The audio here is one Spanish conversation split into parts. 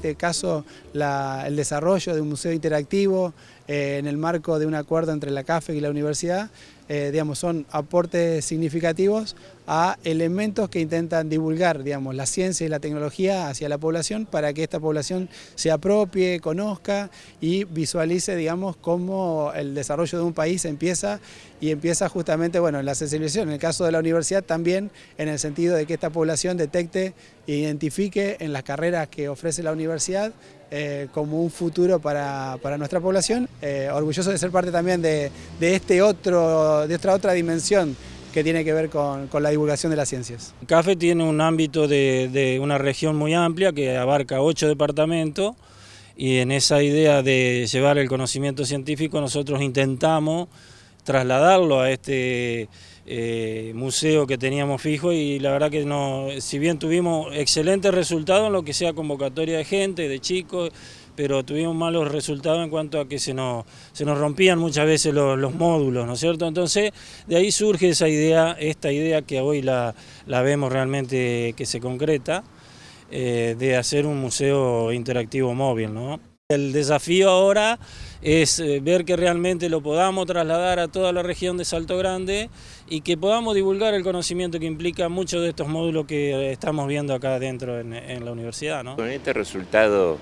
este caso el desarrollo de un museo interactivo eh, en el marco de un acuerdo entre la CAFE y la universidad, eh, digamos, son aportes significativos a elementos que intentan divulgar digamos, la ciencia y la tecnología hacia la población para que esta población se apropie, conozca y visualice digamos, cómo el desarrollo de un país empieza y empieza justamente bueno, en la sensibilización, en el caso de la universidad también en el sentido de que esta población detecte e identifique en las carreras que ofrece la universidad eh, como un futuro para, nuestra población. Eh, orgulloso de ser parte también de, este otro, de esta otra dimensión que tiene que ver con, la divulgación de las ciencias. CAFE tiene un ámbito de, de una región muy amplia que abarca ocho departamentos y en esa idea de llevar el conocimiento científico nosotros intentamos trasladarlo a este eh, museo que teníamos fijo y la verdad que no, si bien tuvimos excelentes resultados en lo que sea convocatoria de gente, de chicos, pero tuvimos malos resultados en cuanto a que se nos, se nos rompían muchas veces los, módulos, ¿no es cierto? Entonces, de ahí surge esa idea, esta idea que hoy la, la vemos realmente que se concreta, eh, de hacer un museo interactivo móvil, ¿no? El desafío ahora es eh, ver que realmente lo podamos trasladar a toda la región de Salto Grande y que podamos divulgar el conocimiento que implica muchos de estos módulos que estamos viendo acá dentro en, la universidad. Con este resultado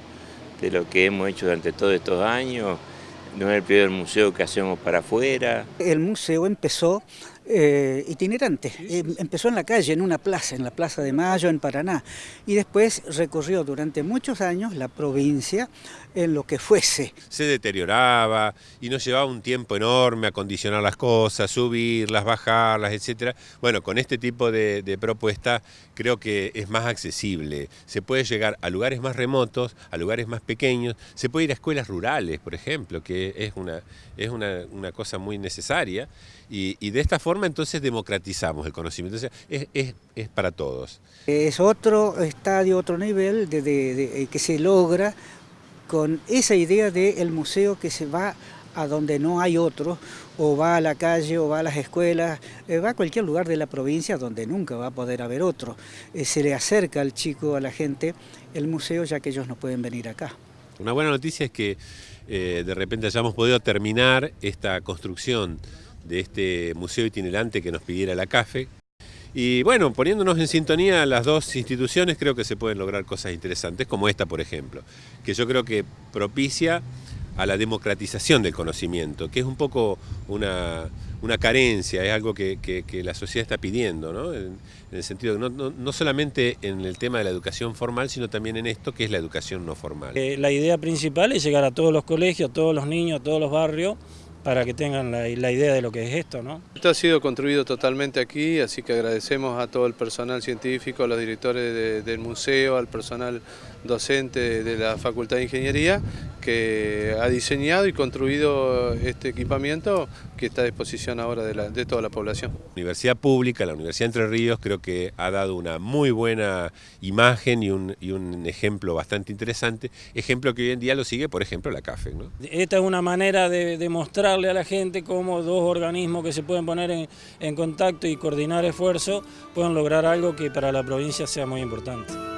de lo que hemos hecho durante todos estos años, no es el primer museo que hacemos para afuera. El museo empezó eh, itinerante. Em, empezó en la calle, en una plaza, en la Plaza de Mayo, en Paraná, y después recorrió durante muchos años la provincia en lo que fuese. Se deterioraba y nos llevaba un tiempo enorme acondicionar las cosas, subirlas, bajarlas, etc. Bueno, con este tipo de, de propuesta creo que es más accesible. Se puede llegar a lugares más remotos, a lugares más pequeños, se puede ir a escuelas rurales, por ejemplo, que es una, es una, cosa muy necesaria, y, y de esta forma entonces democratizamos el conocimiento, es, para todos. Es otro estadio, otro nivel de, que se logra con esa idea del museo que se va a donde no hay otro, o va a la calle, o va a las escuelas, eh, va a cualquier lugar de la provincia donde nunca va a poder haber otro. Eh, se le acerca al chico, a la gente, el museo, ya que ellos no pueden venir acá. Una buena noticia es que eh, de repente hayamos podido terminar esta construcción de este museo itinerante que nos pidiera la CAFE. Y bueno, poniéndonos en sintonía las dos instituciones creo que se pueden lograr cosas interesantes, como esta por ejemplo, que yo creo que propicia a la democratización del conocimiento, que es un poco una, carencia, es algo que, la sociedad está pidiendo, ¿no? en, el sentido de no, no, solamente en el tema de la educación formal, sino también en esto que es la educación no formal. Eh, la idea principal es llegar a todos los colegios, a todos los niños, a todos los barrios, para que tengan la, idea de lo que es esto. ¿no? Esto ha sido construido totalmente aquí, así que agradecemos a todo el personal científico, a los directores del museo, al personal docente de la Facultad de Ingeniería, que ha diseñado y construido este equipamiento que está a disposición ahora de, toda la población. La Universidad Pública, la Universidad Entre Ríos, creo que ha dado una muy buena imagen y un, ejemplo bastante interesante, ejemplo que hoy en día lo sigue, por ejemplo, la CAFE. Esta es una manera de, demostrarle a la gente cómo dos organismos que se pueden poner en, en contacto y coordinar esfuerzos pueden lograr algo que para la provincia sea muy importante.